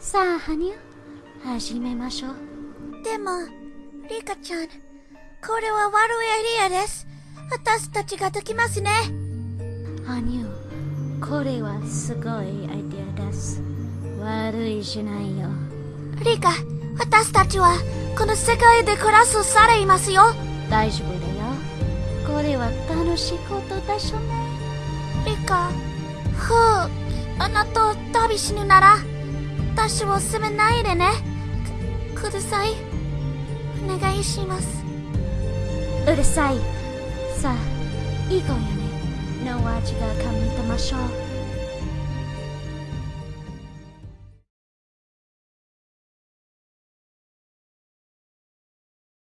さあ、羽生、始めましょう。でも、リカちゃん、これは悪いエリアです。私たちができますね。羽生、これはすごいアイデアです。悪いじゃないよ。リカ、私たちは、この世界で暮らすされいますよ。大丈夫だよ。これは楽しいことでしょね。リカ、ふう、あなたを旅死ぬなら、私を責めないでね。く、ください。お願いします。うるさい。さあ、いい子よね。の味が噛みてましょう。